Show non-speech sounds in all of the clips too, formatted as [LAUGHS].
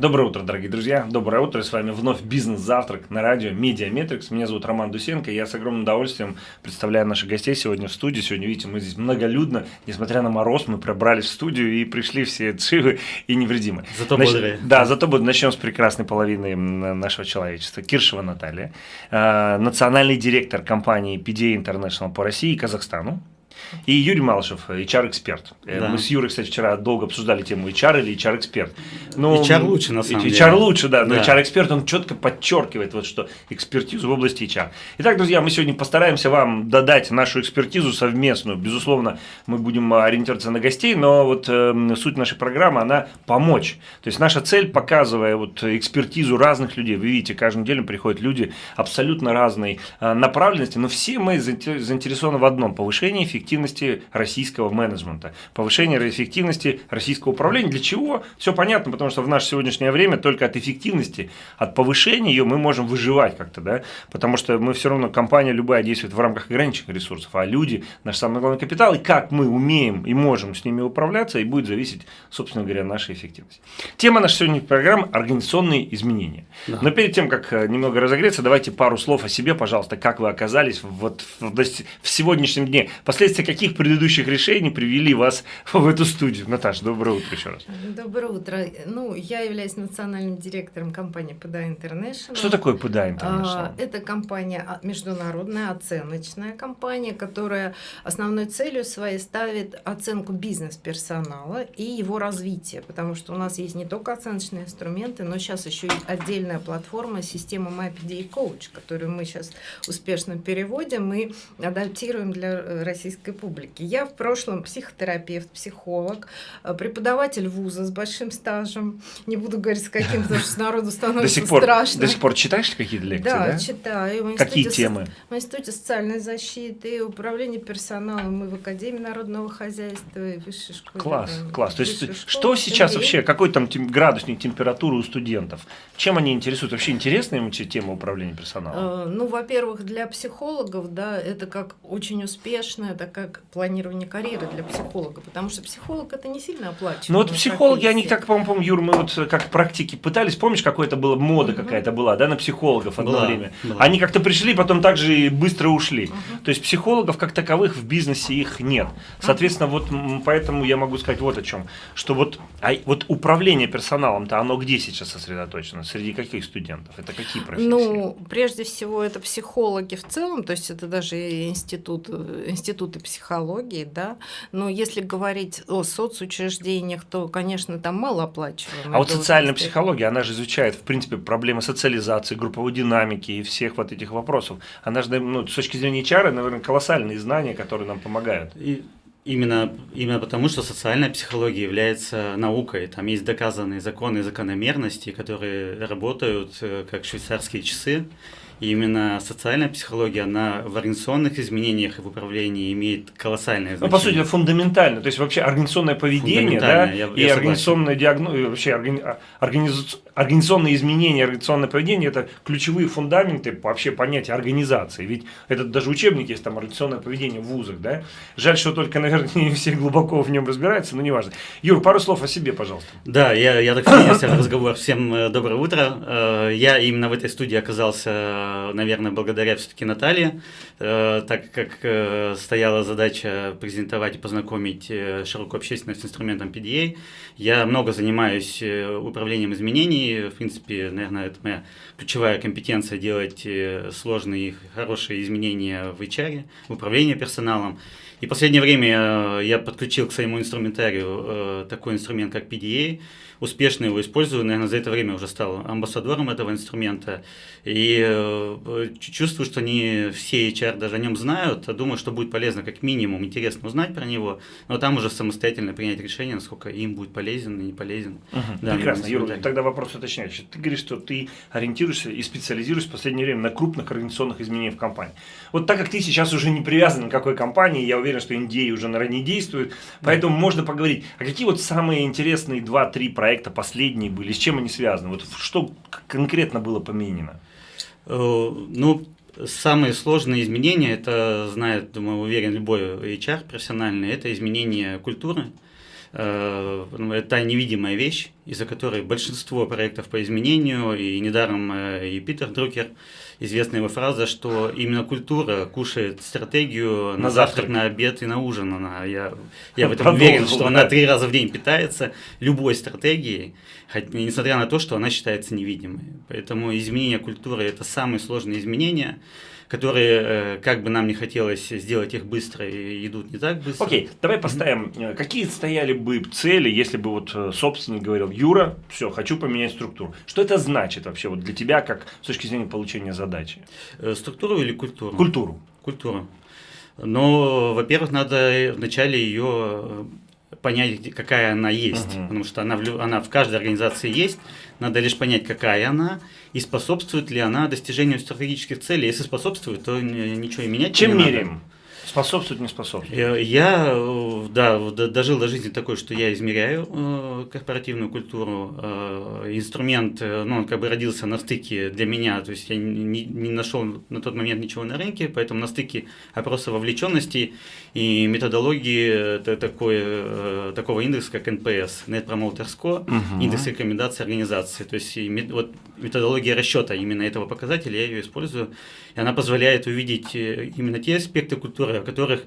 Доброе утро, дорогие друзья. Доброе утро. С вами вновь бизнес-завтрак на радио Медиаметрикс. Меня зовут Роман Дусенко. Я с огромным удовольствием представляю наших гостей сегодня в студии. Сегодня, видите, мы здесь многолюдно. Несмотря на мороз, мы пробрались в студию и пришли все живы и невредимы. Зато Нач... бодрые. Да, зато будем. Начнем с прекрасной половины нашего человечества. Киршева Наталья, э, национальный директор компании PDA International по России и Казахстану. И Юрий Малышев, HR-эксперт. Э, да. Мы с Юрой, кстати, вчера долго обсуждали тему HR или HR-эксперт. Ну, HR лучше, на самом HR деле. HR лучше, да, но да. HR-эксперт, он четко подчеркивает, вот, что экспертизу в области HR. Итак, друзья, мы сегодня постараемся вам додать нашу экспертизу совместную. Безусловно, мы будем ориентироваться на гостей, но вот э, суть нашей программы, она помочь. То есть наша цель, показывая вот экспертизу разных людей, вы видите, каждую неделю приходят люди абсолютно разной э, направленности, но все мы заинтересованы в одном – повышении эффективности эффективности российского менеджмента, повышение эффективности российского управления. Для чего? Все понятно, потому что в наше сегодняшнее время только от эффективности, от повышения ее мы можем выживать как-то, да, потому что мы все равно, компания любая действует в рамках ограниченных ресурсов, а люди – наш самый главный капитал, и как мы умеем и можем с ними управляться, и будет зависеть, собственно говоря, наша эффективность. Тема нашей сегодняшней программы – организационные изменения. Да. Но перед тем, как э, немного разогреться, давайте пару слов о себе, пожалуйста, как вы оказались вот в, в сегодняшнем дне. Последствия каких предыдущих решений привели вас в эту студию? Наташа, доброе утро еще раз. Доброе утро. Ну, я являюсь национальным директором компании PDA International. Что такое PDA International? А, это компания, а, международная оценочная компания, которая основной целью своей ставит оценку бизнес-персонала и его развитие, потому что у нас есть не только оценочные инструменты, но сейчас еще и отдельная платформа, система MyPDA Coach, которую мы сейчас успешно переводим и адаптируем для российской публики. Я в прошлом психотерапевт, психолог, э, преподаватель вуза с большим стажем. Не буду говорить с каким, потому что народу становится до сих пор, страшно. До сих пор читаешь какие-то лекции, да? Да, читаю. Какие темы? В Институте социальной защиты, управления персоналом и в Академии народного хозяйства, и высшей школе. Класс, да, класс. То есть школы, что сейчас MBA. вообще, какой там градусник температуры у студентов? Чем они интересуются? Вообще интересная им тема управления персоналом? Э, ну, во-первых, для психологов, да, это как очень успешная такая планирование карьеры для психолога, потому что психолог это не сильно оплачиваемая Ну вот психологи, профессия. они как, по-моему, Юр, мы вот как практики пытались, помнишь, какое-то было мода угу. какая-то была, да, на психологов одно была, время. Была. Они как-то пришли, потом также и быстро ушли. Угу. То есть психологов как таковых в бизнесе их нет. Соответственно, угу. вот поэтому я могу сказать вот о чем, что вот, а, вот управление персоналом-то оно где сейчас сосредоточено? Среди каких студентов? Это какие профессии? Ну, прежде всего, это психологи в целом, то есть это даже институт, институты психологии, да, но если говорить о соцучреждениях, то, конечно, там малооплачиваемые. А вот социальная психология, она же изучает, в принципе, проблемы социализации, групповой динамики и всех вот этих вопросов. Она же, ну, с точки зрения HR, наверное, колоссальные знания, которые нам помогают. И Именно, именно потому, что социальная психология является наукой. Там есть доказанные законы и закономерности, которые работают э, как швейцарские часы. И именно социальная психология, она в организационных изменениях и в управлении имеет колоссальное значение. Ну, по сути, фундаментально. То есть, вообще организационное поведение да, я, и я организационное диагно... вообще органи... организ... организационные изменения, организационное поведение – это ключевые фундаменты вообще понятия организации. Ведь это даже учебник есть, там, организационное поведение в вузах. Да? Жаль, что только, [LAUGHS] наверное, не все глубоко в нем разбираются, но неважно. Юр, пару слов о себе, пожалуйста. Да, я, я так в разговор. Всем э, доброе утро. Э, я именно в этой студии оказался наверное, благодаря все-таки Наталье, э, так как э, стояла задача презентовать и познакомить э, широкую общественность с инструментом PDA. Я много занимаюсь управлением изменений, в принципе, наверное, это моя ключевая компетенция делать сложные и хорошие изменения в HR, в управлении персоналом. И в последнее время я подключил к своему инструментарию такой инструмент, как PDA, успешно его использую, наверное, за это время уже стал амбассадором этого инструмента. И э, чувствую, что не все HR даже о нем знают, а думаю, что будет полезно как минимум, интересно узнать про него, но там уже самостоятельно принять решение, насколько им будет полезен и не полезен. Угу. Да, Прекрасно, Юра, тогда вопрос уточняющий. Ты говоришь, что ты ориентируешься и специализируешься в последнее время на крупных организационных изменениях в компании. Вот так как ты сейчас уже не привязан к какой компании, я уверен, что NDA уже на не действует, поэтому да. можно поговорить, а какие вот самые интересные 2-3 проекта проекта последние были, с чем они связаны? Вот что конкретно было поменено? Э, ну, самые сложные изменения, это знает, думаю, уверен, любой HR профессиональный, это изменение культуры. Э, ну, та невидимая вещь, из-за которой большинство проектов по изменению, и недаром э, и Питер Друкер, известная его фраза, что именно культура кушает стратегию на, на завтрак, на обед и на ужин. Она, я, я в этом уверен, что она три раза в день питается любой стратегией, хоть, несмотря на то, что она считается невидимой. Поэтому изменение культуры – это самые сложные изменения – которые, э, как бы нам не хотелось сделать их быстро, идут не так быстро. Окей, okay, давай поставим, э, какие стояли бы цели, если бы вот э, собственник говорил, Юра, все, хочу поменять структуру. Что это значит вообще вот для тебя, как с точки зрения получения задачи? Структуру или культуру? Культуру. Культуру. Но, во-первых, надо вначале ее понять, какая она есть, угу. потому что она в, она в каждой организации есть, надо лишь понять, какая она, и способствует ли она достижению стратегических целей. Если способствует, то ничего и менять Чем не меряем? Надо. Способствует, не способствует? Я, э, да, дожил до жизни такой, что я измеряю э, корпоративную культуру. Э, инструмент, ну, он как бы родился на стыке для меня, то есть я не, не нашел на тот момент ничего на рынке, поэтому на стыке опроса вовлеченности и методологии такой, такого индекса, как NPS, Net Promoter Score, угу. индекс рекомендаций организации. То есть вот методология расчета именно этого показателя, я ее использую, и она позволяет увидеть именно те аспекты культуры, о которых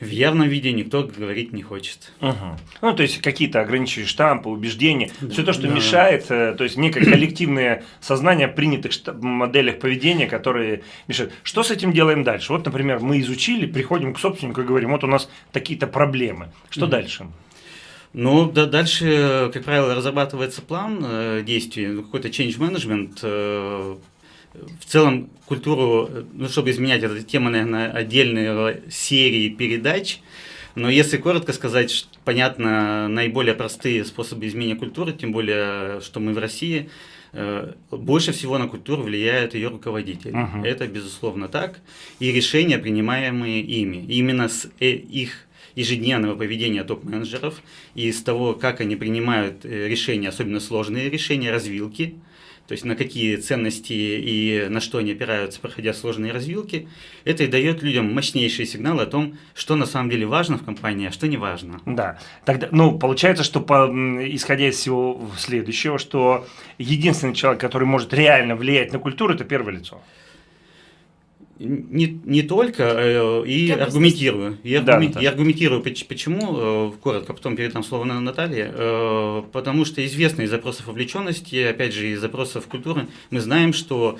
в явном виде никто говорить не хочет. Угу. Ну, то есть какие-то ограничивающие штампы, убеждения, все то, что да. мешает, э, то есть некое коллективное сознание принятых моделях поведения, которые мешают. Что с этим делаем дальше? Вот, например, мы изучили, приходим к собственнику и говорим, вот у нас такие-то проблемы. Что угу. дальше? Ну, да, дальше, как правило, разрабатывается план э, действий, ну, какой-то change management, э, в целом культуру, ну, чтобы изменять, эта тема, наверное, отдельной серии передач. Но если коротко сказать, понятно, наиболее простые способы изменения культуры, тем более, что мы в России, э, больше всего на культуру влияет ее руководитель. Uh-huh. Это безусловно так. И решения, принимаемые ими, именно с э, их ежедневного поведения топ-менеджеров и из того, как они принимают э, решения, особенно сложные решения, развилки, то есть на какие ценности и на что они опираются, проходя сложные развилки, это и дает людям мощнейшие сигналы о том, что на самом деле важно в компании, а что не важно. Да, тогда, ну, получается, что по, исходя из всего следующего, что единственный человек, который может реально влиять на культуру, это первое лицо не, не только, э, и Я аргументирую. И, аргумен, да, и аргументирую, почему, э, коротко, потом передам слово на Наталье, э, потому что известно из запросов вовлеченности, опять же, из запросов культуры, мы знаем, что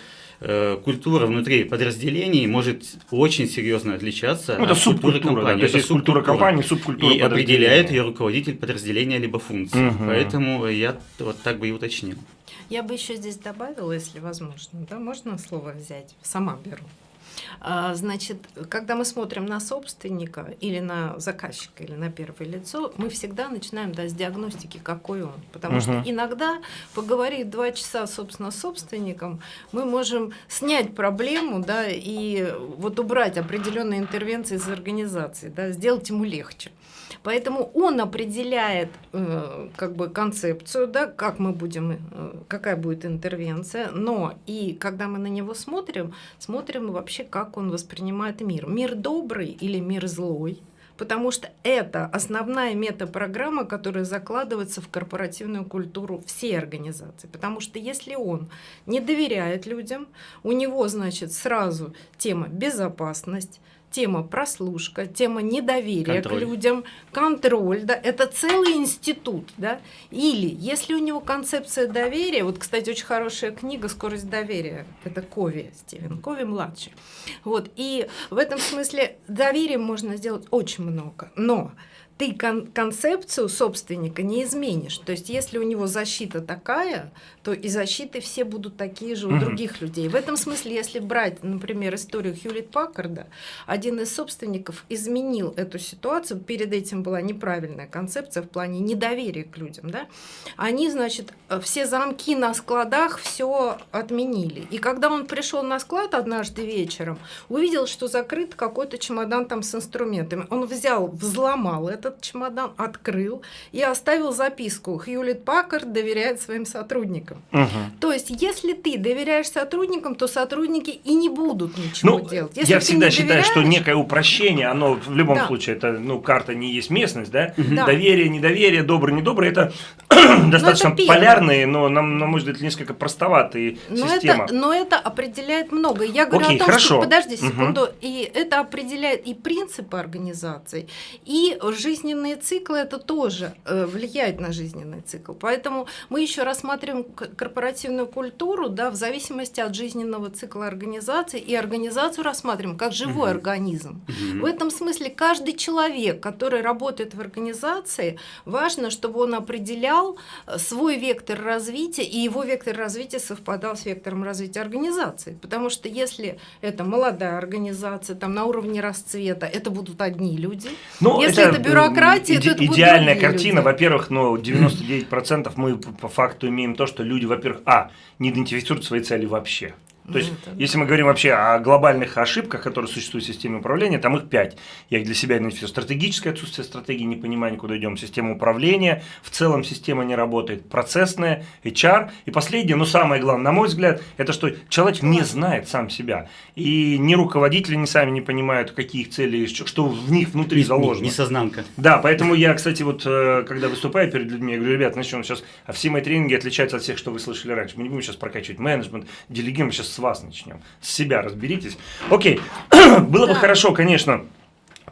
культура внутри подразделений может очень серьезно отличаться ну, это от культуры компании. Да, то есть это культура компании, субкультура И определяет ее руководитель подразделения либо функции. Угу. Поэтому я вот так бы и уточнил. Я бы еще здесь добавила, если возможно, да, можно слово взять? Сама беру. А, значит, когда мы смотрим на собственника или на заказчика, или на первое лицо, мы всегда начинаем да, с диагностики, какой он. Потому угу. что иногда, поговорив два часа, собственно, с собственником, мы можем снять проблему да, и вот убрать определенные интервенции из организации, да, сделать ему легче. Поэтому он определяет э, как бы концепцию, да, как мы будем, э, какая будет интервенция, но и когда мы на него смотрим, смотрим вообще, как он воспринимает мир. Мир добрый или мир злой? потому что это основная метапрограмма, которая закладывается в корпоративную культуру всей организации. Потому что если он не доверяет людям, у него, значит, сразу тема безопасность, тема прослушка, тема недоверия контроль. к людям, контроль, да, это целый институт, да. Или если у него концепция доверия, вот, кстати, очень хорошая книга «Скорость доверия», это Кови, Стивен Кови младший. Вот, и в этом смысле доверием можно сделать очень много, но ты кон концепцию собственника не изменишь. То есть, если у него защита такая, то и защиты все будут такие же у угу. других людей. В этом смысле, если брать, например, историю Хьюлит Паккарда, один из собственников изменил эту ситуацию. Перед этим была неправильная концепция в плане недоверия к людям. Да? Они, значит, все замки на складах все отменили. И когда он пришел на склад однажды вечером, увидел, что закрыт какой-то чемодан там с инструментами. Он взял, взломал это этот чемодан, открыл и оставил записку. Хьюлит Паккард доверяет своим сотрудникам. Угу. То есть, если ты доверяешь сотрудникам, то сотрудники и не будут ничего Ну, делать. Если я всегда считаю, что некое упрощение, оно в любом Да. случае, это, ну, карта не есть местность, да? Да. Доверие, недоверие, добрый, недобрый, [CLEARS THROAT] это достаточно это первое. полярные, но, на, на мой взгляд, несколько простоватые Но система. это, но это определяет много. Я говорю Окей, о том, хорошо. что подожди секунду, и это определяет и принципы организации, и жизненные циклы это тоже э, влияет на жизненный цикл. Поэтому мы еще рассматриваем корпоративную культуру, да, в зависимости от жизненного цикла организации, и организацию рассматриваем как живой Мгм. организм. Мгм. В этом смысле каждый человек, который работает в организации, важно, чтобы он определял э, свой вектор развития, и его вектор развития совпадал с вектором развития организации. Потому что если это молодая организация, там на уровне расцвета, это будут одни люди. Ну, Если это бюрократия, м, то это идеальная картина. Во-первых, ну, 99% мы по по факту имеем то, что люди, во-первых, а, не идентифицируют свои цели вообще. То есть, Ну, если мы говорим вообще о глобальных ошибках, которые существуют в системе управления, там их пять. Я их для себя идентифицирую. Стратегическое отсутствие стратегии, непонимание, куда идем. Система управления, в целом система не работает. Процессная, HR. И последнее, но самое главное, на мой взгляд, это что человек не знает сам себя. И ни руководители ни сами не понимают, какие их цели, что в них внутри Не- заложено. Не, несознанка. Да, поэтому я, кстати, вот э, когда выступаю перед людьми, я говорю, ребят, начнем сейчас, а все мои тренинги отличаются от всех, что вы слышали раньше. Мы не будем сейчас прокачивать менеджмент, делегируем, сейчас с вас начнем. С себя разберитесь. Окей, [CLEARS THROAT] было бы Да. хорошо, конечно,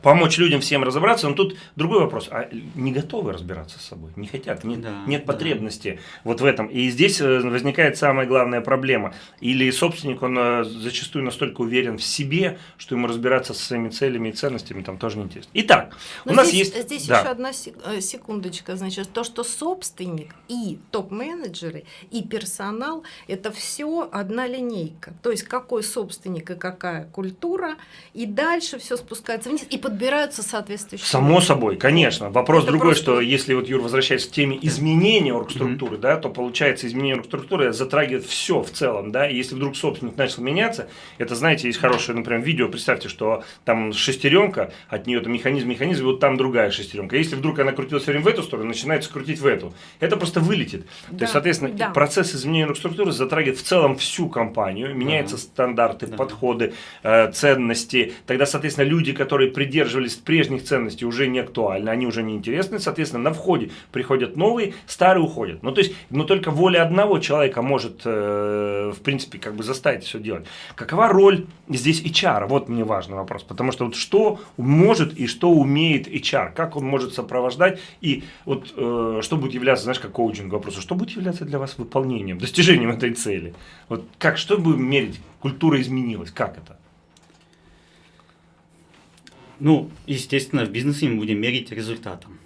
помочь людям всем разобраться, но тут другой вопрос. А не готовы разбираться с собой? Не хотят, нет, Да, нет да. потребности вот в этом. И здесь э, возникает самая главная проблема. Или собственник, он э, зачастую настолько уверен в себе, что ему разбираться со своими целями и ценностями там тоже неинтересно. Итак, Но у нас здесь, есть... здесь да. еще одна сек- э, секундочка. Значит, то, что собственник и топ-менеджеры, и персонал – это все одна линейка. То есть какой собственник и какая культура, и дальше все спускается вниз, и подбираются соответствующие. Само собой, конечно. Вопрос Это другой, просто- что если вот Юр возвращаясь к теме изменения оргструктуры, да, то получается изменение оргструктуры затрагивает все в целом, да. И если вдруг собственник начал меняться, это, знаете, есть хорошее, например, видео. Представьте, что там шестеренка, от нее там механизм, механизм, и вот там другая шестеренка. Если вдруг она крутилась все время в эту сторону, начинается крутить в эту. Это просто вылетит. То Да, есть, соответственно, да. процесс изменения оргструктуры затрагивает в целом всю компанию, меняются стандарты, Да. подходы, э, ценности. Тогда, соответственно, люди, которые придерживались прежних ценностей, уже не актуальны, они уже не интересны. Соответственно, на входе приходят новые, старые уходят. Ну, то есть, но только воля одного человека может, э, в принципе, как бы заставить все делать. Какова роль здесь HR? Вот мне важный вопрос. Потому что вот что может и что умеет HR? Как он может сопровождать? И вот э, что будет являться, знаешь, как коучинг вопросу, что будет являться для вас выполнением, достижением этой цели? Вот как, что будем мерить? Культура изменилась, как это? Ну, естественно, в бизнесе мы будем мерить результатом.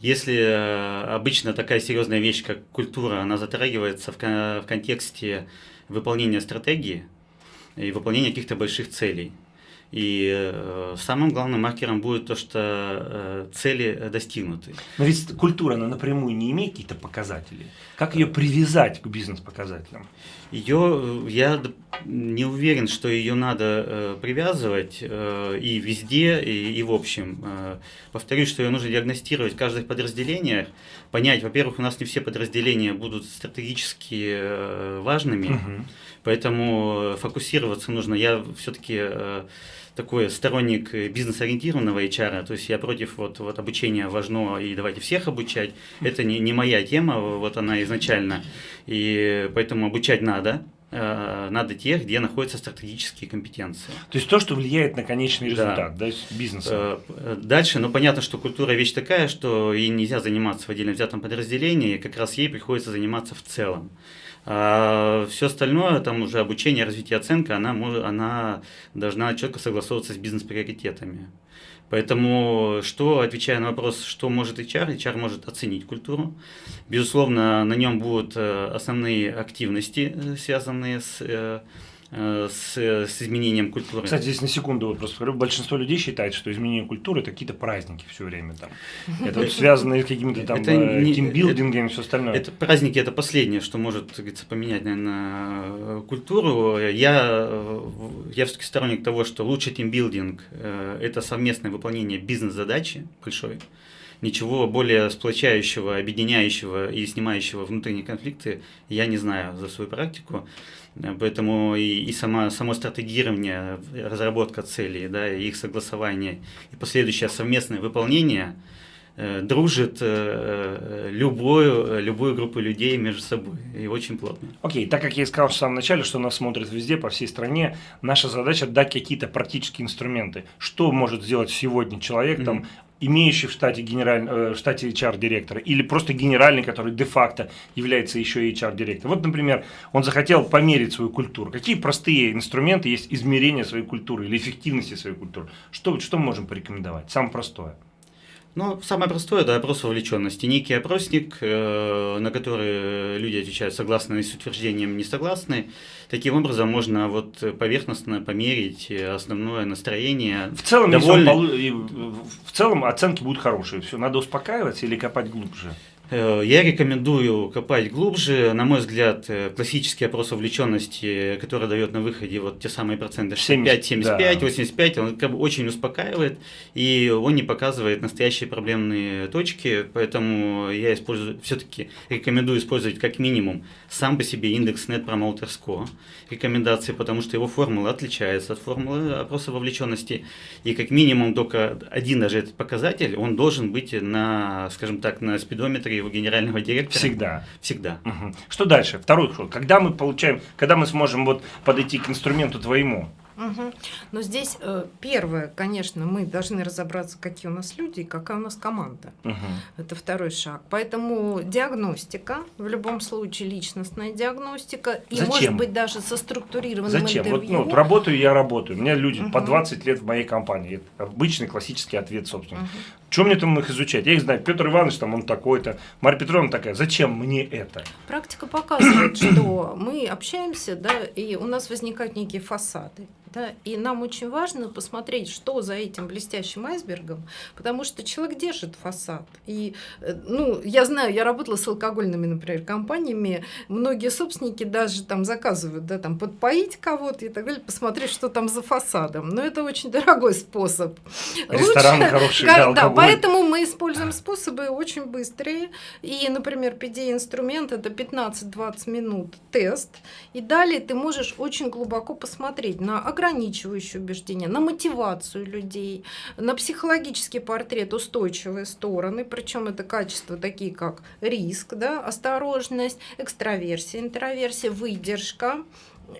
Если э, обычно такая серьезная вещь, как культура, она затрагивается в, в контексте выполнения стратегии и выполнения каких-то больших целей. И э, самым главным маркером будет то, что э, цели э, достигнуты. Но ведь культура, она напрямую не имеет какие-то показатели. Как ее привязать к бизнес-показателям? Ее, я не уверен, что ее надо привязывать и везде, и, и в общем. Повторюсь, что ее нужно диагностировать в каждых подразделениях, понять, во-первых, у нас не все подразделения будут стратегически важными, Мгм. поэтому фокусироваться нужно. Я все-таки такой сторонник э, бизнес-ориентированного HR, то есть я против вот, вот обучения важно и давайте всех обучать. Это не, не моя тема, вот она изначально. И поэтому обучать надо. э, Надо тех, где находятся стратегические компетенции. То есть то, что влияет на конечный Да. результат да, бизнеса. Э, э, Дальше, ну понятно, что культура вещь такая, что ей нельзя заниматься в отдельно взятом подразделении, как раз ей приходится заниматься в целом. А все остальное, там уже обучение, развитие, оценка, она, может, она должна четко согласовываться с бизнес-приоритетами. Поэтому, что, отвечая на вопрос, что может HR, HR может оценить культуру. Безусловно, на нем будут э, основные активности, э, связанные с, э, с, с изменением культуры. Кстати, здесь на секунду вот просто говорю, большинство людей считает, что изменение культуры это какие-то праздники все время там. Это вот связано с какими-то там Это э, не- тимбилдингами и все остальное. Это праздники это последнее, что может говорится, поменять, наверное, культуру. Я, э, я все-таки сторонник того, что лучший тимбилдинг э, это совместное выполнение бизнес-задачи большой. ничего более сплочающего, объединяющего и снимающего внутренние конфликты я не знаю за свою практику. Поэтому и, и сама, само стратегирование, разработка целей, да, и их согласование, и последующее совместное выполнение э, дружит э, любую, любую группу людей между собой, и очень плотно. Окей, okay, так как я и сказал в самом начале, что нас смотрят везде, по всей стране, наша задача дать какие-то практические инструменты. Что может сделать сегодня человек, mm-hmm. там, имеющий в штате, генераль, э, в штате HR-директора, или просто генеральный, который де-факто является еще и HR-директором. Вот, например, он захотел померить свою культуру. Какие простые инструменты есть измерения своей культуры или эффективности своей культуры? Что, что мы можем порекомендовать? Самое простое. Ну, самое простое – это опрос вовлеченности. Некий опросник, э, на который люди отвечают согласно с утверждением, не согласны. Таким образом, можно вот поверхностно померить основное настроение. В целом, довольно... в целом оценки будут хорошие. Все, надо успокаиваться или копать глубже? Э, я рекомендую копать глубже. На мой взгляд, э, классический опрос вовлеченности, который дает на выходе вот те самые проценты 65, 75, да. 85, он как бы очень успокаивает, и он не показывает настоящие проблемные точки, поэтому я использую, все-таки рекомендую использовать как минимум сам по себе индекс Net Promoter Score рекомендации, потому что его формула отличается от формулы опроса вовлеченности, и как минимум только один даже этот показатель, он должен быть на, скажем так, на спидометре его генерального директора. Всегда. Всегда. Угу. Что дальше? Второй ход. Когда мы получаем, когда мы сможем вот подойти к инструменту твоему? Угу. Но здесь э, первое, конечно, мы должны разобраться, какие у нас люди и какая у нас команда. Угу. Это второй шаг. Поэтому диагностика, в любом случае личностная диагностика, и Зачем? может быть даже со структурированным Зачем? интервью. Вот, ну, работаю я работаю. У меня люди угу. по 20 лет в моей компании. Это обычный классический ответ, собственно. Угу. Чем мне там их изучать? Я их знаю. Петр Иванович, там он такой-то, Марья Петровна такая. Зачем мне это? Практика показывает, [CLEARS THROAT] что мы общаемся, да, и у нас возникают некие фасады. Да? И нам очень важно посмотреть, что за этим блестящим айсбергом, потому что человек держит фасад. И, э, ну, я знаю, я работала с алкогольными, например, компаниями, многие собственники даже там заказывают, да, там подпоить кого-то и так далее, посмотреть, что там за фасадом. Но это очень дорогой способ. Ресторан Лучше, хороший, да, да, поэтому мы используем способы очень быстрые. И, например, PD-инструмент это 15-20 минут тест. И далее ты можешь очень глубоко посмотреть на ограничивающие убеждения, на мотивацию людей, на психологический портрет, устойчивые стороны, причем это качества такие, как риск, да, осторожность, экстраверсия, интроверсия, выдержка,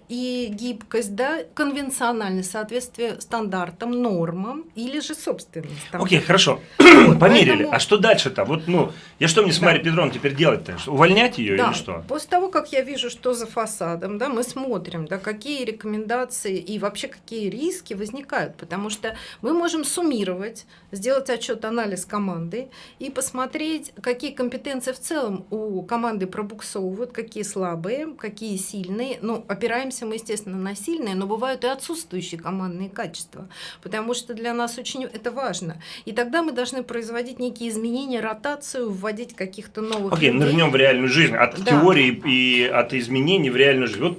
и гибкость, да, конвенциональное соответствие стандартам, нормам или же собственным стандартам. Окей, okay, хорошо. Вот, [CLEARS THROAT] Померили. Поэтому... А что дальше-то? Вот, ну, я что мне с да. Марьей Петровной теперь делать-то? Увольнять ее да. или что? После того, как я вижу, что за фасадом, да, мы смотрим, да, какие рекомендации и вообще какие риски возникают, потому что мы можем суммировать, сделать отчет, анализ команды и посмотреть, какие компетенции в целом у команды пробуксовывают, какие слабые, какие сильные, ну, опираясь опираемся мы, естественно, на сильные, но бывают и отсутствующие командные качества, потому что для нас очень это важно. И тогда мы должны производить некие изменения, ротацию, вводить каких-то новых Окей, okay, нырнем в реальную жизнь. От да. теории и от изменений в реальную жизнь. Вот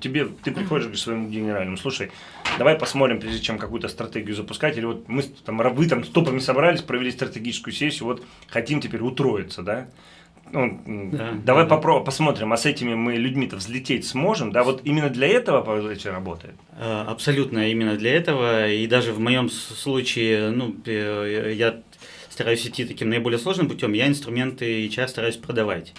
тебе, ты приходишь к своему генеральному, слушай, давай посмотрим, прежде чем какую-то стратегию запускать, или вот мы там, вы там с топами собрались, провели стратегическую сессию, вот хотим теперь утроиться, да? Ну, да, давай да. попробуем, посмотрим, а с этими мы людьми-то взлететь сможем, да, вот именно для этого эти работает? Э, абсолютно именно для этого, и даже в моем случае, ну, я стараюсь идти таким наиболее сложным путем, я инструменты HR стараюсь продавать.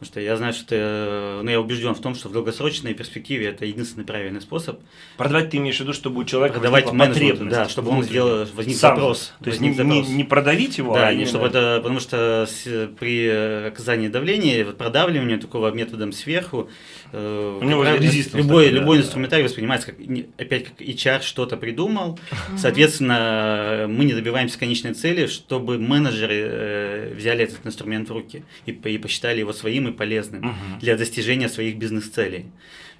Потому что я знаю, что э, ну, я убежден в том, что в долгосрочной перспективе это единственный правильный способ. Продавать ты имеешь в виду, чтобы у человека продавать менеджменту, да, чтобы он сделал возник Сам. запрос. То есть не, запрос. Не, не продавить его, да, а не чтобы это, потому что при оказании давления, продавливанию такого методом сверху, э, у него любой, такой, любой да, инструментарий да. воспринимается как опять как HR что-то придумал. Соответственно, мы не добиваемся конечной цели, чтобы менеджеры э, взяли этот инструмент в руки и, и посчитали его своим и полезным угу. для достижения своих бизнес-целей.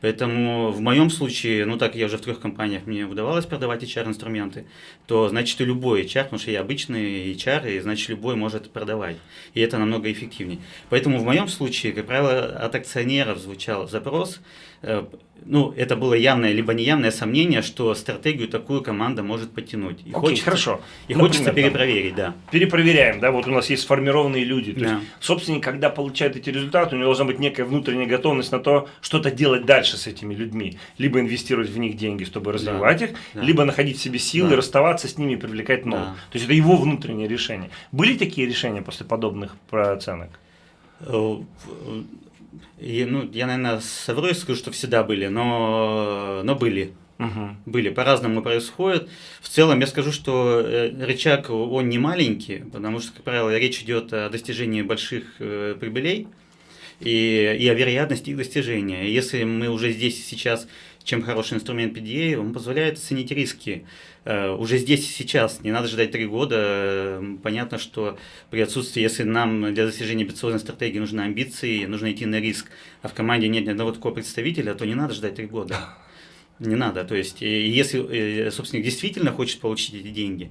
Поэтому в моем случае, ну так я уже в трех компаниях мне удавалось продавать HR-инструменты, то значит и любой HR, потому что я обычный HR, и значит любой может продавать. И это намного эффективнее. Поэтому в моем случае, как правило, от акционеров звучал запрос, э, ну, это было явное либо неявное сомнение, что стратегию такую команда может подтянуть. И Окей, хочется, хорошо. И Например, хочется перепроверить, да. Перепроверяем, да, вот у нас есть сформированные люди. То да. есть, собственник, когда получает эти результаты, у него должна быть некая внутренняя готовность на то, что-то делать дальше с этими людьми. Либо инвестировать в них деньги, чтобы развивать да. их, да. либо находить в себе силы, да. расставаться с ними и привлекать новых. Да. То есть, это его внутреннее решение. Были такие решения после подобных оценок? Э, и, ну, я, наверное, совру и скажу, что всегда были, но, но были. Угу. Были, по-разному происходит. В целом, я скажу, что э, рычаг, он не маленький, потому что, как правило, речь идет о достижении больших э, прибылей и, и о вероятности их достижения. Если мы уже здесь сейчас чем хороший инструмент PDA, он позволяет оценить риски. Uh, уже здесь и сейчас, не надо ждать три года. Понятно, что при отсутствии, если нам для достижения амбициозной стратегии нужны амбиции, нужно идти на риск, а в команде нет ни одного такого представителя, то не надо ждать три года. [LAUGHS] Не надо. То есть, если э, собственник действительно хочет получить эти деньги,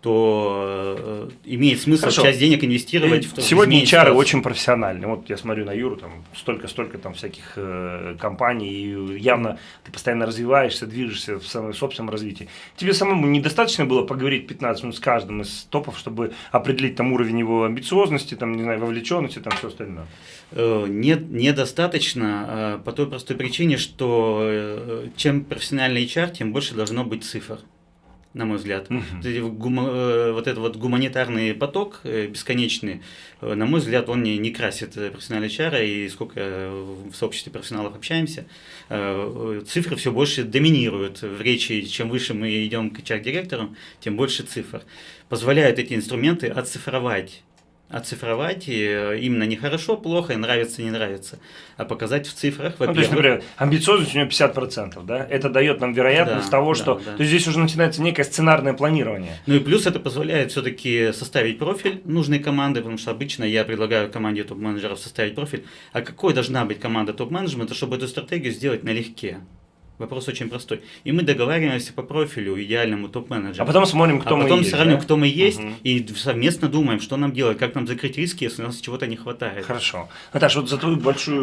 то э, имеет смысл Хорошо. часть денег инвестировать в то, Сегодня HR очень профессиональны. Вот я смотрю на Юру, там столько-столько там всяких э, компаний, и явно ты постоянно развиваешься, движешься в своем собственном развитии. Тебе самому недостаточно было поговорить 15 минут с каждым из топов, чтобы определить там уровень его амбициозности, там, не знаю, вовлеченности, там все остальное? Э, нет, недостаточно э, по той простой причине, что э, чем профессиональный HR, тем больше должно быть цифр на мой взгляд. Угу. Вот этот вот гуманитарный поток бесконечный, на мой взгляд, он не, не красит профессиональный HR, и сколько в сообществе профессионалов общаемся, цифры все больше доминируют в речи. Чем выше мы идем к HR-директору, тем больше цифр. Позволяют эти инструменты оцифровать оцифровать э, именно не хорошо, плохо, нравится, не нравится, а показать в цифрах. Ну, то есть, например, амбициозность у него 50%, да? Это дает нам вероятность да, того, что... Да. То есть, здесь уже начинается некое сценарное планирование. Ну и плюс это позволяет все-таки составить профиль нужной команды, потому что обычно я предлагаю команде топ-менеджеров составить профиль. А какой должна быть команда топ-менеджмента, чтобы эту стратегию сделать налегке? Вопрос очень простой. И мы договариваемся по профилю идеальному топ-менеджеру. А потом смотрим, кто а мы потом есть. сравним, да? кто мы есть, угу. и совместно думаем, что нам делать, как нам закрыть риски, если у нас чего-то не хватает. Хорошо. Наташа, вот за твой большой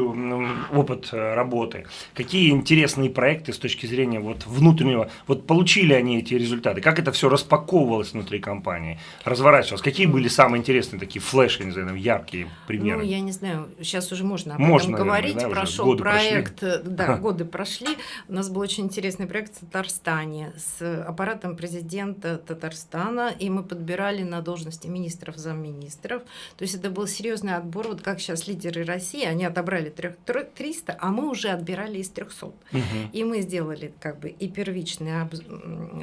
опыт э, работы, какие интересные проекты с точки зрения вот внутреннего, вот получили они эти результаты, как это все распаковывалось внутри компании, разворачивалось, какие были самые интересные такие флеши, не знаю, яркие примеры? Ну, я не знаю, сейчас уже можно об можно, этом наверное, говорить, да, прошел проект, прошли. да, годы прошли, у нас был очень интересный проект в Татарстане с аппаратом президента Татарстана, и мы подбирали на должности министров, замминистров. То есть это был серьезный отбор, вот как сейчас лидеры России, они отобрали 300, а мы уже отбирали из 300. Угу. И мы сделали как бы и первичное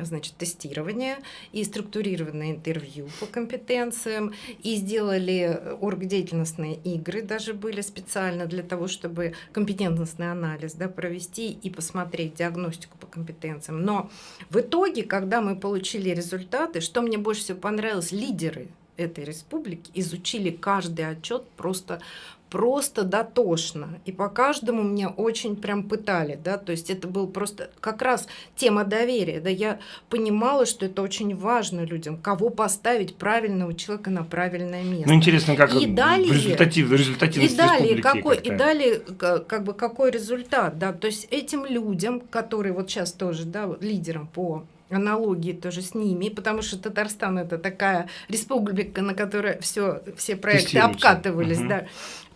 значит, тестирование, и структурированное интервью по компетенциям, и сделали оргдеятельностные игры, даже были специально для того, чтобы компетентностный анализ да, провести и посмотреть, диагностику по компетенциям. Но в итоге, когда мы получили результаты, что мне больше всего понравилось, лидеры этой республики изучили каждый отчет просто просто дотошно. И по каждому мне очень прям пытали, да, то есть это был просто как раз тема доверия, да, я понимала, что это очень важно людям, кого поставить правильного человека на правильное место. Ну, интересно, как и далее, результатив, результативность и далее какой, и далее как бы какой результат, да, то есть этим людям, которые вот сейчас тоже, да, лидерам по аналогии тоже с ними, потому что Татарстан это такая республика, на которой все, все проекты обкатывались, угу. да.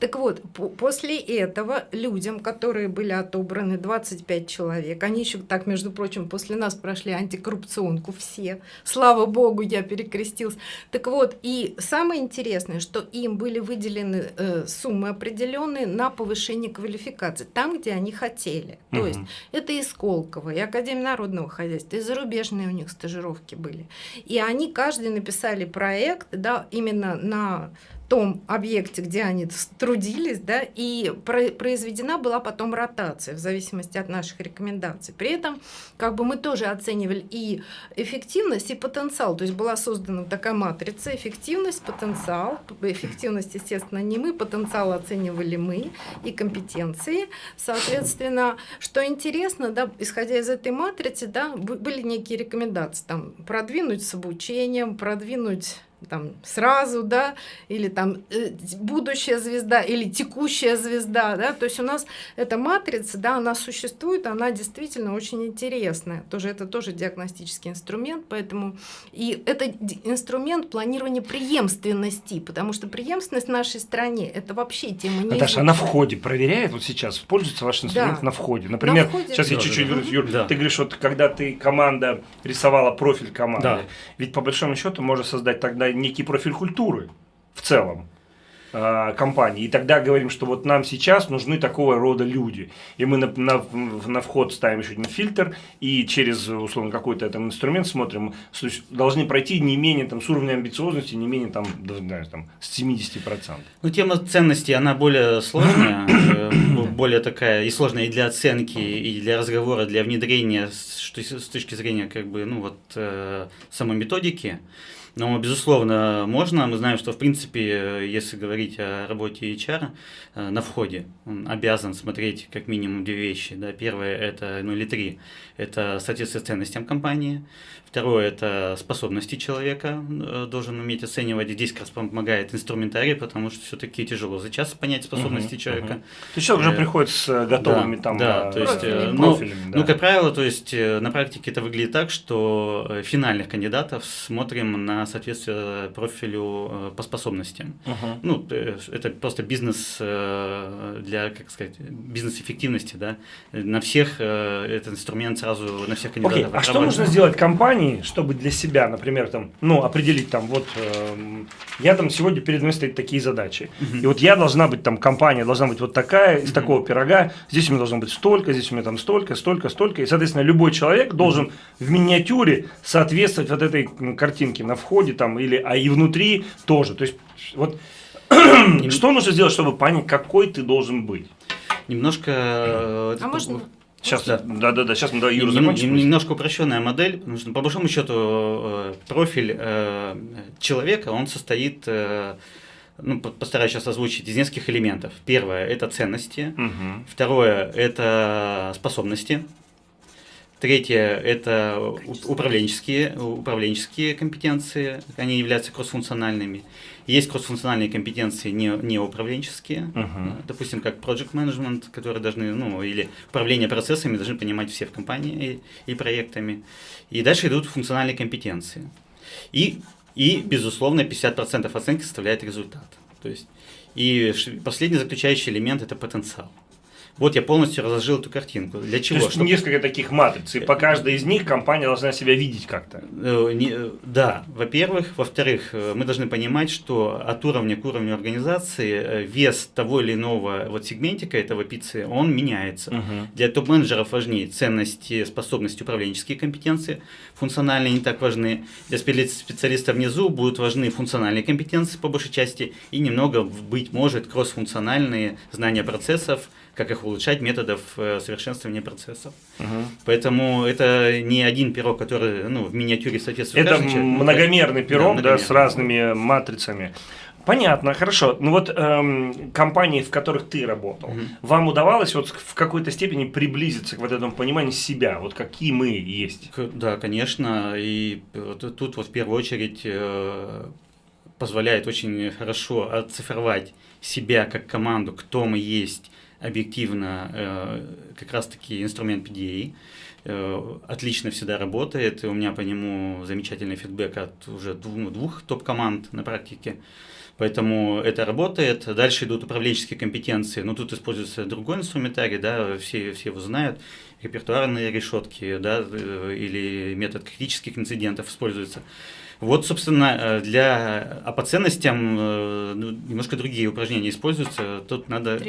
Так вот, после этого людям, которые были отобраны, 25 человек, они еще так, между прочим, после нас прошли антикоррупционку все, слава богу, я перекрестился. Так вот, и самое интересное, что им были выделены э, суммы определенные на повышение квалификации, там, где они хотели. То есть это и Сколково, и Академия народного хозяйства, и зарубежные у них стажировки были. И они каждый написали проект, да, именно на том объекте, где они трудились, да, и произведена была потом ротация в зависимости от наших рекомендаций. При этом как бы мы тоже оценивали и эффективность, и потенциал. То есть была создана такая матрица эффективность, потенциал. Эффективность, естественно, не мы, потенциал оценивали мы и компетенции. Соответственно, что интересно, да, исходя из этой матрицы, да, были некие рекомендации, там, продвинуть с обучением, продвинуть там сразу, да, или там э, будущая звезда, или текущая звезда, да, то есть у нас эта матрица, да, она существует, она действительно очень интересная, тоже это тоже диагностический инструмент, поэтому и это инструмент планирования преемственности, потому что преемственность в нашей стране это вообще тема не. Наташа, она в ходе проверяет вот сейчас, пользуется ваш инструмент да. на входе, например, на входе. сейчас да, я чуть-чуть да, вернусь, Юр, да. ты говоришь, вот когда ты команда рисовала профиль команды, да. ведь по большому счету можно создать тогда некий профиль культуры в целом э, компании. И тогда говорим, что вот нам сейчас нужны такого рода люди. И мы на, на, на вход ставим еще один фильтр, и через, условно, какой-то там инструмент смотрим, должны пройти не менее, там, с уровнем амбициозности, не менее, там, даже, там, с 70%. Ну, тема ценностей, она более сложная, [COUGHS] э, более такая и сложная и для оценки, и для разговора, для внедрения с точки зрения, как бы, ну, вот, э, самой методики. Но, безусловно, можно. Мы знаем, что, в принципе, если говорить о работе HR, э, на входе он обязан смотреть как минимум две вещи. Да? Первое, это, ну или три, это соответствие ценностям компании. Второе – это способности человека, э, должен уметь оценивать. Здесь как раз помогает инструментарий, потому что все-таки тяжело за час понять способности угу, человека. Угу. То есть человек уже э, приходит с готовыми да, там да, то есть, профилями. Ну, профилями да. ну, как правило, то есть на практике это выглядит так, что финальных кандидатов смотрим на соответствие профилю по способностям. Угу. Ну, это просто бизнес для, как сказать, бизнес-эффективности, да. На всех этот инструмент сразу, на всех кандидатов. Okay. А что нужно сделать компании, компании, чтобы для себя, например, там, ну, определить там, вот, э, я там сегодня перед мной стоят такие задачи. Uh-huh. И вот я должна быть там, компания должна быть вот такая, из uh-huh. такого пирога, здесь у меня должно быть столько, здесь у меня там столько, столько, столько. И, соответственно, любой человек должен uh-huh. в миниатюре соответствовать вот этой картинке на входе там, или, а и внутри тоже. То есть, вот, [CLEARS THROAT] что нужно сделать, чтобы понять, какой ты должен быть? Немножко... Э, а можно Сейчас, да, да, да, да. сейчас мы да, Юра закончим. Немножко упрощенная модель, потому что по большому счету э, профиль э, человека, он состоит, э, ну, постараюсь сейчас озвучить, из нескольких элементов. Первое – это ценности. Угу. Второе – это способности. Третье – это управленческие, управленческие компетенции, они являются кроссфункциональными. Есть кроссфункциональные компетенции не, не управленческие, uh-huh. допустим, как project management, которые должны, ну, или управление процессами должны понимать все в компании и, и проектами. И дальше идут функциональные компетенции. И, и безусловно, 50% оценки составляет результат. То есть, и последний заключающий элемент – это потенциал. Вот я полностью разложил эту картинку. Для чего? То есть Чтобы... несколько таких матриц, и по каждой из них компания должна себя видеть как-то. Э, э, да, во-первых. Во-вторых, э, мы должны понимать, что от уровня к уровню организации вес того или иного вот сегментика этого пиццы, он меняется. Угу. Для топ-менеджеров важнее ценности, способности, управленческие компетенции. Функциональные не так важны. Для специалистов внизу будут важны функциональные компетенции по большей части и немного, быть может, кроссфункциональные знания процессов, как их улучшать, методов э, совершенствования процессов. Угу. Поэтому это не один пирог, который ну, в миниатюре соответствует Это многомерный пирог, да, да, с разными матрицами. Понятно, хорошо. Ну вот эм, компании, в которых ты работал, угу. вам удавалось вот в какой-то степени приблизиться к вот этому пониманию себя, вот какие мы есть? Да, конечно. И тут вот в первую очередь э, позволяет очень хорошо оцифровать себя как команду, кто мы есть, объективно э, как раз-таки инструмент PDA. Э, отлично всегда работает, и у меня по нему замечательный фидбэк от уже двух, ну, двух топ-команд на практике. Поэтому это работает. Дальше идут управленческие компетенции. Но тут используется другой инструментарий, да, все, все его знают. репертуарные решетки, да, э, или метод критических инцидентов используется. Вот, собственно, для, а по ценностям ну, немножко другие упражнения используются. Тут надо,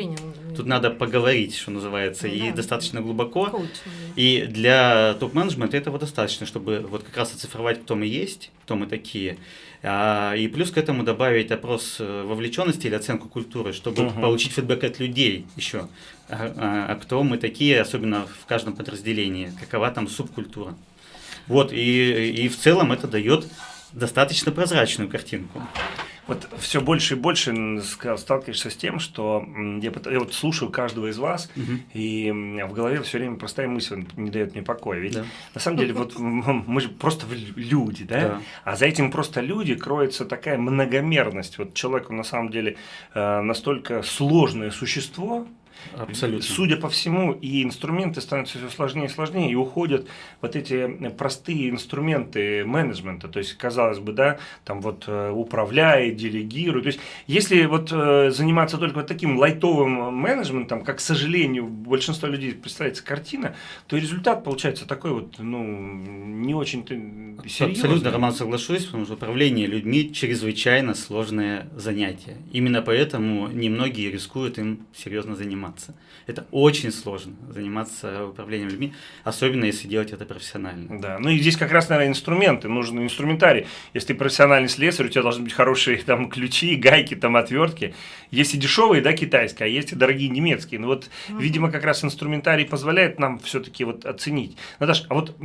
тут надо поговорить, что называется, ну, и да, достаточно глубоко. Коучинг. И для топ-менеджмента этого достаточно, чтобы вот как раз оцифровать, кто мы есть, кто мы такие. А, и плюс к этому добавить опрос э, вовлеченности или оценку культуры, чтобы uh-huh. получить фидбэк от людей еще. А, а, а кто мы такие, особенно в каждом подразделении, какова там субкультура. Вот, и, и в целом это дает достаточно прозрачную картинку. Вот все больше и больше сталкиваешься с тем, что я, я вот слушаю каждого из вас, угу. и в голове все время простая мысль не дает мне покоя. Ведь да. на самом деле вот мы же просто люди, да? да? А за этим просто люди кроется такая многомерность. Вот человек на самом деле э, настолько сложное существо, Абсолютно. Судя по всему, и инструменты становятся все сложнее и сложнее, и уходят вот эти простые инструменты менеджмента. То есть, казалось бы, да, там вот э, управляй, делегируй. То есть, если вот э, заниматься только вот таким лайтовым менеджментом, как, к сожалению, большинство людей представляется картина, то результат получается такой вот, ну, не очень-то серьезный. Абсолютно, Роман, соглашусь, потому что управление людьми чрезвычайно сложное занятие. Именно поэтому немногие рискуют им серьезно заниматься заниматься. Это очень сложно заниматься управлением людьми, особенно если делать это профессионально. Да, ну и здесь как раз, наверное, инструменты, нужен инструментарий. Если ты профессиональный слесарь, у тебя должны быть хорошие [LAUGHS] там ключи, гайки, там отвертки. Есть и дешевые, да, китайские, а есть и дорогие немецкие. Ну вот, угу. видимо, как раз инструментарий позволяет нам все-таки вот оценить. Наташа, а вот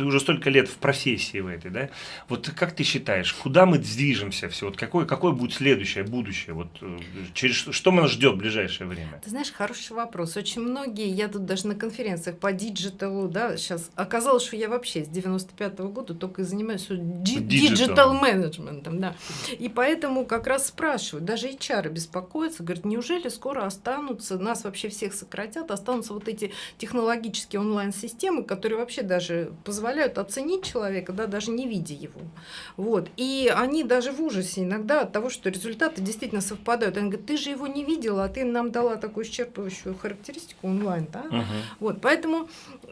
ты уже столько лет в профессии в этой, да? Вот как ты считаешь, куда мы движемся все? Вот какое, какое будет следующее, будущее? Вот э, через что нас ждет в ближайшее время? Ты знаешь, хороший вопрос. Очень многие, я тут даже на конференциях по диджиталу, да, сейчас оказалось, что я вообще с 95 -го года только и занимаюсь digital менеджментом, да. И поэтому как раз спрашивают, даже HR беспокоятся, говорят, неужели скоро останутся, нас вообще всех сократят, останутся вот эти технологические онлайн-системы, которые вообще даже позволяют позволяют оценить человека, да, даже не видя его. Вот. И они даже в ужасе иногда от того, что результаты действительно совпадают. Они говорят, ты же его не видела, а ты нам дала такую исчерпывающую характеристику онлайн. Да? Угу. Вот. Поэтому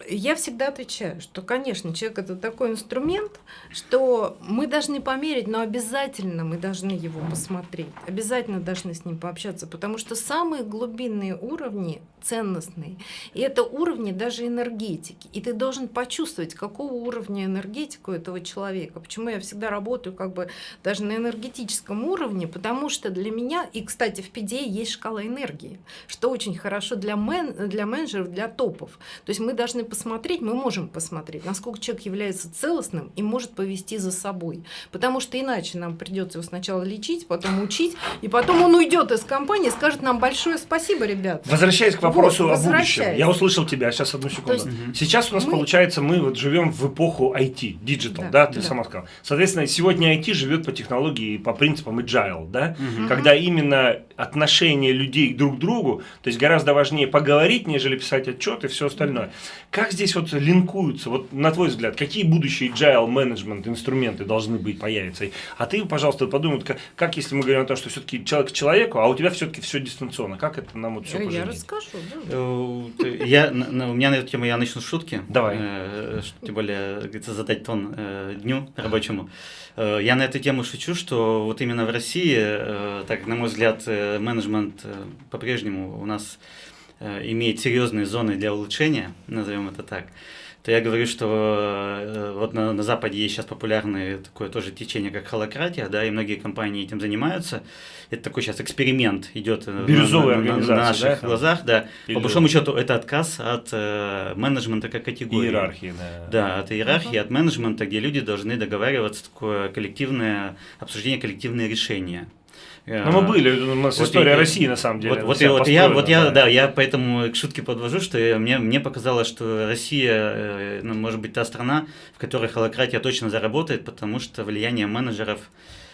я всегда отвечаю, что, конечно, человек это такой инструмент, что мы должны померить, но обязательно мы должны его посмотреть, обязательно должны с ним пообщаться, потому что самые глубинные уровни ценностные, и это уровни даже энергетики, и ты должен почувствовать, какого какого уровня энергетику этого человека. Почему я всегда работаю как бы даже на энергетическом уровне, потому что для меня, и, кстати, в PDA есть шкала энергии, что очень хорошо для, мен, для менеджеров, для топов. То есть мы должны посмотреть, мы можем посмотреть, насколько человек является целостным и может повести за собой. Потому что иначе нам придется его сначала лечить, потом учить, и потом он уйдет из компании и скажет нам большое спасибо, ребят. Возвращаясь к вопросу вот, о будущем. Я услышал тебя, сейчас одну секунду. Есть, Сейчас у нас мы... получается, мы вот живем в эпоху IT, digital, да, да ты да. сама сказала. Соответственно, сегодня IT живет по технологии, по принципам agile, да, угу. когда именно отношение людей друг к другу, то есть гораздо важнее поговорить, нежели писать отчет и все остальное. Как здесь вот линкуются, вот на твой взгляд, какие будущие agile менеджмент инструменты должны быть, появиться? А ты, пожалуйста, подумай, как, как если мы говорим о том, что все-таки человек к человеку, а у тебя все-таки все дистанционно, как это нам вот все поженить? Я расскажу, да. Э, я, у меня на эту тему я начну шутки. Давай. Э, тем более, говорится, задать тон э, дню рабочему. Я на эту тему шучу, что вот именно в России, так, на мой взгляд, менеджмент по-прежнему у нас имеет серьезные зоны для улучшения, назовем это так то я говорю, что э, вот на, на Западе есть сейчас популярное такое тоже течение, как холократия, да, и многие компании этим занимаются. Это такой сейчас эксперимент идет э, Бирюзовая на, на, на наших да, глазах, да. Или... По большому счету это отказ от э, менеджмента как категории. Иерархии, да. Да, от иерархии, uh-huh. от менеджмента, где люди должны договариваться, такое коллективное обсуждение, коллективные решения. Ну, мы были, у нас вот история и, России, на самом деле. Вот, вот, я, вот, я, вот я, да, я поэтому к шутке подвожу, что я, мне, мне показалось, что Россия, э, ну, может быть, та страна, в которой холократия точно заработает, потому что влияние менеджеров,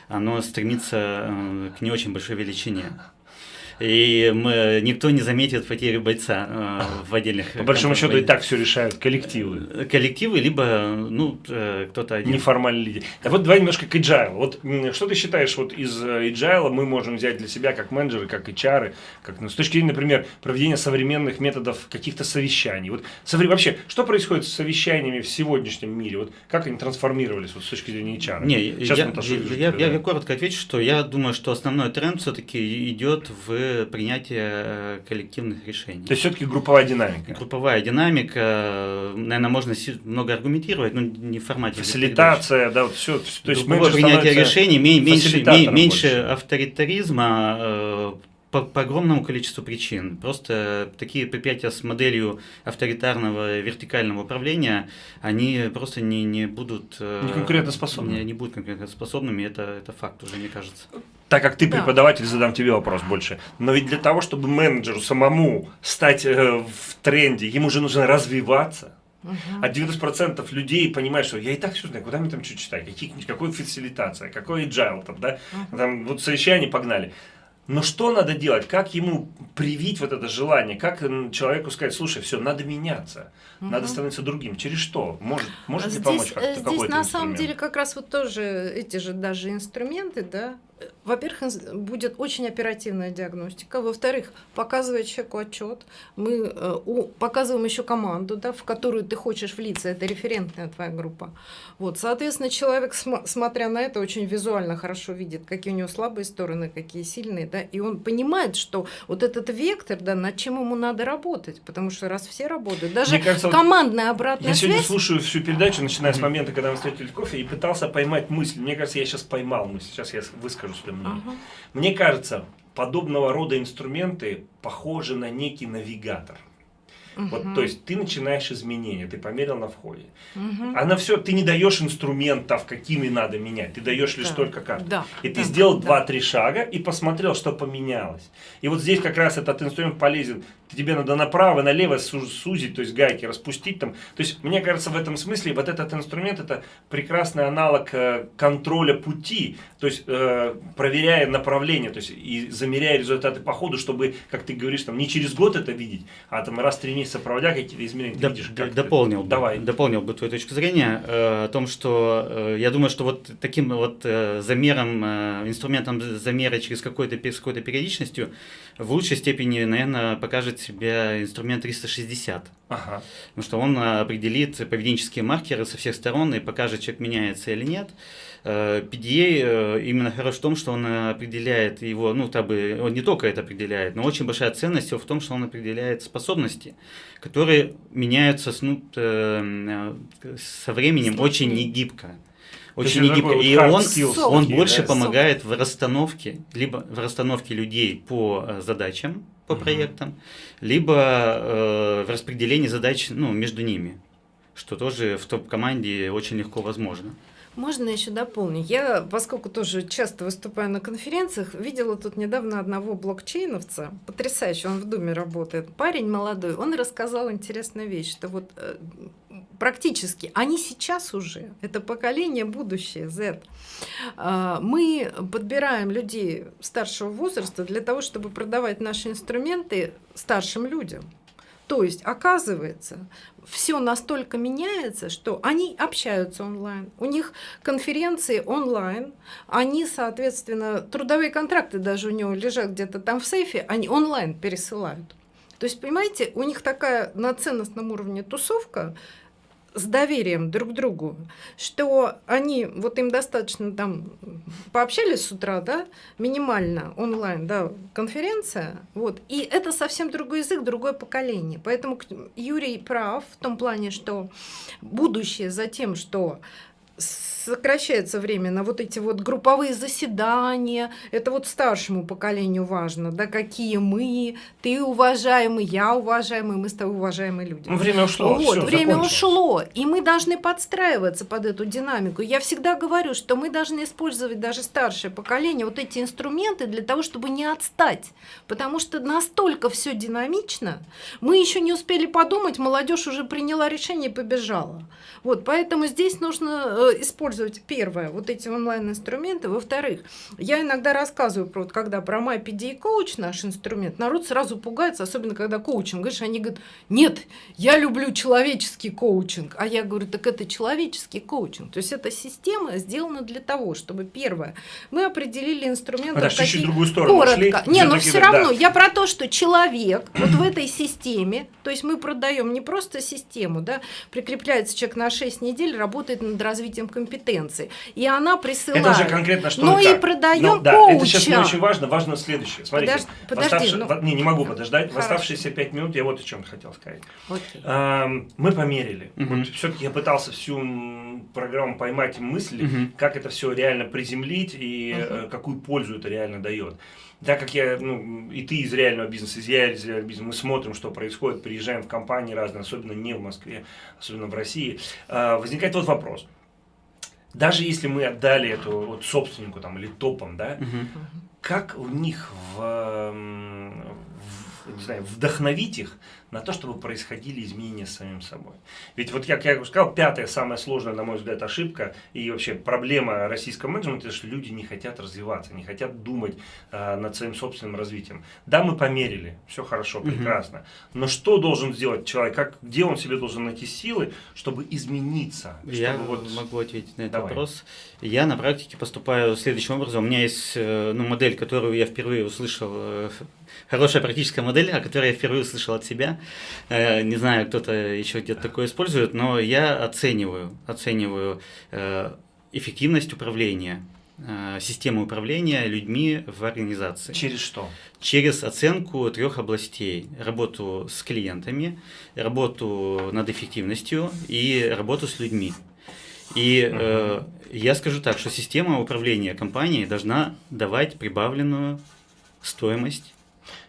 оно стремится э, к не очень большой величине. И мы, никто не заметит потери бойца э, в отдельных... По большому счету и так все решают коллективы. Коллективы, либо, ну, э, кто-то один. Неформальный лидер. А вот давай немножко к agile. Вот что ты считаешь, вот из э, agile мы можем взять для себя как менеджеры, как HR, как, ну, с точки зрения, например, проведения современных методов каких-то совещаний. Вот вообще, что происходит с совещаниями в сегодняшнем мире? Вот как они трансформировались вот, с точки зрения HR? Не, Сейчас я, я, я, я коротко отвечу, что я думаю, что основной тренд все-таки идет в принятие э, коллективных решений. То есть все-таки групповая динамика. Групповая динамика, наверное, можно много аргументировать, но не в формате. Фасилитация, да, вот все. То есть принятие решений, меньше, меньше авторитаризма, э, по, по огромному количеству причин. Просто такие предприятия с моделью авторитарного вертикального управления, они просто не, не будут... Э, не конкурентоспособны. Не, не будут конкурентоспособными, это, это факт уже, мне кажется. Так как ты да. преподаватель, задам тебе вопрос больше. Но ведь для того, чтобы менеджеру самому стать э, в тренде, ему же нужно развиваться. Угу. А 90% людей понимают, что я и так все знаю, куда мне там что читать, какие, какой фасилитация, какой agile там, да, угу. там вот совещание погнали. Но что надо делать? Как ему привить вот это желание? Как человеку сказать, слушай, все, надо меняться, угу. надо становиться другим? Через что? Может, может здесь, помочь как-то Здесь на инструмент? самом деле как раз вот тоже эти же даже инструменты, да, во-первых, будет очень оперативная диагностика. Во-вторых, показывая человеку отчет, мы э, показываем еще команду, да, в которую ты хочешь влиться. Это референтная твоя группа. Вот, соответственно, человек, см смотря на это, очень визуально хорошо видит, какие у него слабые стороны, какие сильные, да, и он понимает, что вот этот вектор, да, над чем ему надо работать, потому что раз все работают, даже кажется, командная обратная я связь. Я сегодня слушаю всю передачу, начиная с момента, когда мы встретили кофе, и пытался поймать мысль. Мне кажется, я сейчас поймал мысль. Сейчас я выскажу свое мнение. Ага. Мне кажется, подобного рода инструменты похожи на некий навигатор. Угу. Вот, то есть ты начинаешь изменения, ты померил на входе. Угу. А на все ты не даешь инструментов, какими надо менять, ты даешь лишь да. только карты. Да. И ты да. сделал да. шага и посмотрел, что поменялось. И вот здесь как раз этот инструмент полезен тебе надо направо, налево сузить, то есть гайки распустить там. То есть, мне кажется, в этом смысле вот этот инструмент это прекрасный аналог э, контроля пути, то есть э, проверяя направление, то есть и замеряя результаты по ходу, чтобы, как ты говоришь, там не через год это видеть, а там раз в три месяца проводя какие-то изменения, ты видишь, как дополнил бы, Давай. дополнил бы твою точку зрения э, о том, что э, я думаю, что вот таким вот э, замером, э, инструментом замера через какой-то с какой-то периодичностью в лучшей степени, наверное, покажет себя инструмент 360. Ага. Потому что он определит поведенческие маркеры со всех сторон и покажет, человек меняется или нет. PDA э, э, именно хорош в том, что он определяет его, ну, как бы, он не только это определяет, но очень большая ценность в том, что он определяет способности, которые меняются с, ну, э, со временем очень негибко очень негибко. И он, он больше да? помогает в расстановке, либо в расстановке людей по э, задачам, по угу. проектам, либо э, в распределении задач ну, между ними, что тоже в топ-команде очень легко возможно. Можно еще дополнить? Я, поскольку тоже часто выступаю на конференциях, видела тут недавно одного блокчейновца, потрясающий, он в Думе работает, парень молодой, он рассказал интересную вещь, что вот э, практически, они сейчас уже, это поколение будущее, Z, э, мы подбираем людей старшего возраста для того, чтобы продавать наши инструменты старшим людям. То есть, оказывается, все настолько меняется, что они общаются онлайн, у них конференции онлайн, они, соответственно, трудовые контракты даже у него лежат где-то там в сейфе, они онлайн пересылают. То есть, понимаете, у них такая на ценностном уровне тусовка, с доверием друг к другу, что они, вот им достаточно там пообщались с утра, да, минимально онлайн, да, конференция, вот, и это совсем другой язык, другое поколение. Поэтому Юрий прав в том плане, что будущее за тем, что сокращается время на вот эти вот групповые заседания. Это вот старшему поколению важно, да, какие мы, ты уважаемый, я уважаемый, мы с тобой уважаемые люди. Ну, время ушло. Вот, все, время ушло, и мы должны подстраиваться под эту динамику. Я всегда говорю, что мы должны использовать даже старшее поколение вот эти инструменты для того, чтобы не отстать, потому что настолько все динамично, мы еще не успели подумать, молодежь уже приняла решение и побежала. Вот, поэтому здесь нужно э, использовать использовать, первое, вот эти онлайн-инструменты. Во-вторых, я иногда рассказываю, про, вот, когда про MyPD коуч наш инструмент, народ сразу пугается, особенно когда коучинг. Говоришь, они говорят, нет, я люблю человеческий коучинг. А я говорю, так это человеческий коучинг. То есть эта система сделана для того, чтобы, первое, мы определили инструменты. Подожди, чуть-чуть другую сторону коротко. шли. Не, но Всё-таки, все да. равно, я про то, что человек вот в этой системе, то есть мы продаем не просто систему, да, прикрепляется человек на 6 недель, работает над развитием компетенций, и она присылает. Это уже конкретно что Ну и продаем Ну, да, коуча. это сейчас не очень важно. Важно следующее. Смотрите, Подож- в подожди, оставши- ну- в- не, не могу подождать. В Хорошо. оставшиеся 5 минут я вот о чем хотел сказать. Окей. Ам, Мы померили. Мгм. Вот все-таки я пытался всю программу поймать мысли, Мгм. как это все реально приземлить и э, какую пользу это реально дает. Так как я, ну, и ты из реального бизнеса, и я из реального бизнеса, мы смотрим, что происходит, приезжаем в компании разные, особенно не в Москве, особенно в России, а, возникает вот вопрос. Даже если мы отдали эту вот собственнику там, или топам, да, Мгм. как у них в, м, в- не знаю, вдохновить их на то, чтобы происходили изменения с самим собой. Ведь вот как я уже сказал, пятая самая сложная, на мой взгляд, ошибка и вообще проблема российского менеджмента, что люди не хотят развиваться, не хотят думать а, над своим собственным развитием. Да, мы померили, все хорошо, прекрасно, но что должен сделать человек, как, где он себе должен найти силы, чтобы измениться? Я чтобы вот- могу ответить на этот Давай. вопрос. Я на практике поступаю следующим образом. У меня есть э, ну, модель, которую я впервые услышал, э, хорошая практическая модель, о которой я впервые услышал от себя. Э, Не знаю, кто-то еще где-то такое использует, но я оцениваю, оцениваю э, эффективность управления, э, системы управления людьми в организации Через что? через оценку трех областей. Работу с клиентами, работу над эффективностью и работу с людьми. И э, я скажу так, что система управления компанией должна давать прибавленную стоимость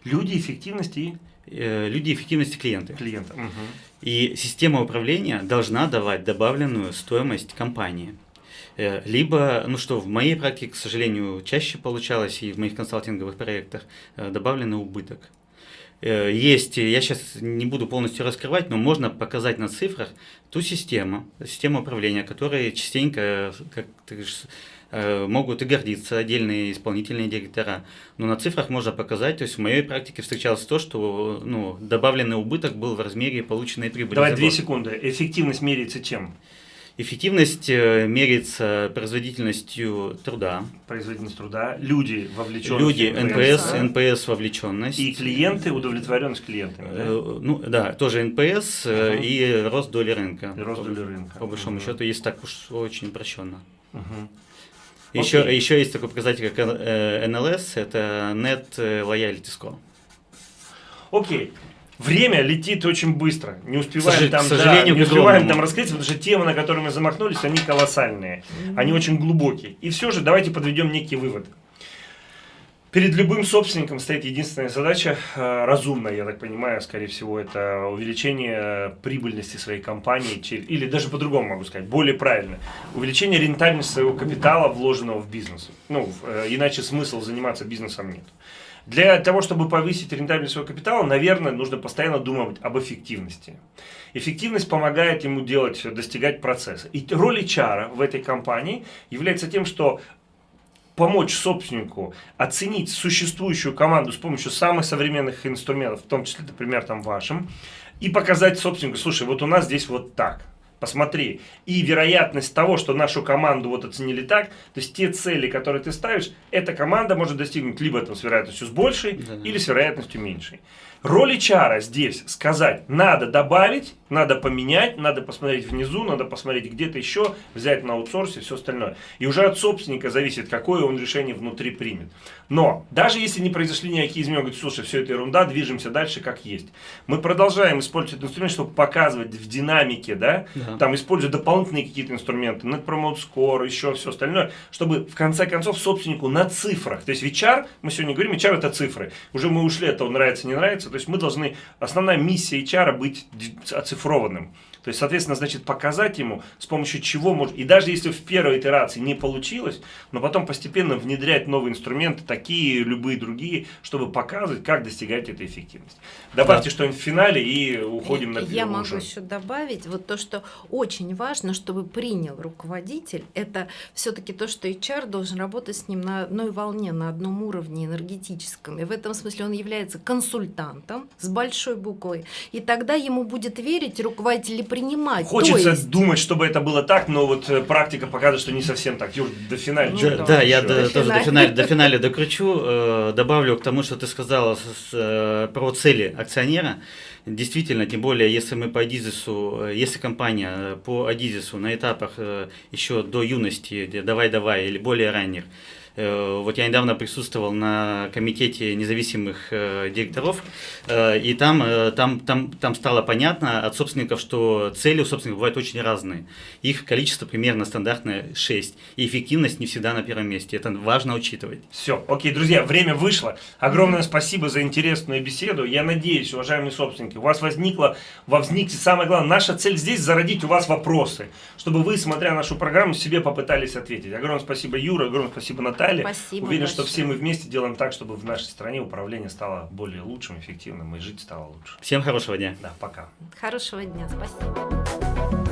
Люди, эффективность и э, люди эффективности клиенты. клиента. Мгм. И система управления должна давать добавленную стоимость компании. Э, Либо, ну что, в моей практике, к сожалению, чаще получалось и в моих консалтинговых проектах э, добавленный убыток. Есть, я сейчас не буду полностью раскрывать, но можно показать на цифрах ту систему, систему управления, которой частенько, как ты говоришь, могут и гордиться отдельные исполнительные директора. Но на цифрах можно показать, то есть в моей практике встречалось то, что ну, добавленный убыток был в размере полученной прибыли. Давай две секунды. Эффективность меряется чем? Эффективность э, меряется производительностью труда. Производительность труда, люди вовлеченные. Люди, NPS, да. NPS вовлеченность. И клиенты, удовлетворенность клиентами. да? Э, Ну да, тоже NPS э, Ага. и рост доли рынка. И рост По- доли рынка. По большому Мгм. счету, если так уж очень упрощенно. Мгм. Еще, Окей. еще есть такой показатель, как э, NLS, это Net Loyalty Score. Окей. Время летит очень быстро. Не успеваем сожа- там, к да, сожалению, не к успеваем там раскрыть, потому что темы, на которые мы замахнулись, они колоссальные. Они очень глубокие. И все же давайте подведем некие выводы. Перед любым собственником стоит единственная задача, э, разумная, я так понимаю, скорее всего, это увеличение э, прибыльности своей компании, или даже по-другому могу сказать, более правильно, увеличение рентабельности своего капитала, вложенного в бизнес. Ну, э, иначе смысл заниматься бизнесом нет. Для того, чтобы повысить рентабельность своего капитала, наверное, нужно постоянно думать об эффективности. Эффективность помогает ему делать, достигать процесса. И роль HR в этой компании является тем, что помочь собственнику оценить существующую команду с помощью самых современных инструментов, в том числе, например, там вашим, и показать собственнику, слушай, вот у нас здесь вот так, посмотри. И вероятность того, что нашу команду вот оценили так, то есть те цели, которые ты ставишь, эта команда может достигнуть либо там с вероятностью с большей, Да-да. или с вероятностью меньшей. Роль HR здесь сказать, надо добавить, надо поменять, надо посмотреть внизу, надо посмотреть где-то еще, взять на аутсорсе и все остальное. И уже от собственника зависит, какое он решение внутри примет. Но даже если не произошли никакие изменения, говорит, слушай, все это ерунда, движемся дальше как есть. Мы продолжаем использовать этот инструмент, чтобы показывать в динамике, да, Да. там используя дополнительные какие-то инструменты, Net Promote Score, еще все остальное, чтобы в конце концов собственнику на цифрах, то есть в HR, мы сегодня говорим, HR это цифры, уже мы ушли от того, нравится, не нравится, то есть мы должны, основная миссия HR быть оцифрованным. То есть, соответственно, значит, показать ему, с помощью чего может... И даже если в первой итерации не получилось, но потом постепенно внедрять новые инструменты, такие, любые другие, чтобы показывать, как достигать этой эффективности. Добавьте Да. что-нибудь в финале и уходим на Я могу перерыв. еще добавить вот то, что очень важно, чтобы принял руководитель, это все-таки то, что HR должен работать с ним на одной волне, на одном уровне энергетическом. И в этом смысле он является консультантом с большой буквы. И тогда ему будет верить руководитель и принимать. Хочется есть, думать, чтобы это было так, но вот э, практика показывает, что не совсем так. Юр, до финала. Ну Да, да, я до- До тоже до финаля. до [LAUGHS] финаля докручу. э, Добавлю к тому, что ты сказала с- с, э, про цели акционера. Действительно, тем более, если мы по Адизису, э, если компания э, по Адизису на этапах э, еще до юности, давай-давай или более ранних, вот я недавно присутствовал на комитете независимых э, директоров, э, и там, э, там, там, там стало понятно от собственников, что цели у собственников бывают очень разные. Их количество примерно стандартное 6, и эффективность не всегда на первом месте. Это важно учитывать. Все, окей, друзья, время вышло. Огромное спасибо за интересную беседу. Я надеюсь, уважаемые собственники, у вас возникло, возникнет самое главное, наша цель здесь зародить у вас вопросы, чтобы вы, смотря нашу программу, себе попытались ответить. Огромное спасибо, Юра, огромное спасибо, Наталья. Спасибо Уверен, что большое. все мы вместе делаем так, чтобы в нашей стране управление стало более лучшим, эффективным и жить стало лучше. Всем хорошего дня. Да, пока. Хорошего дня, спасибо.